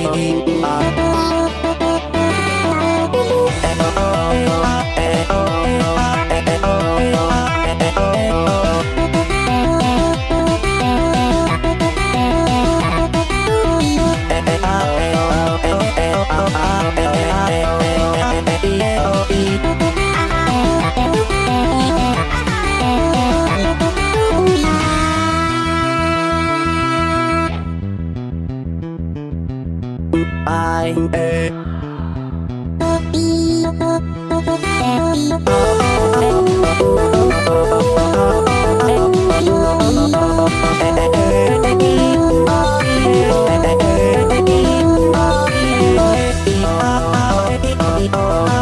I bài ê. Oh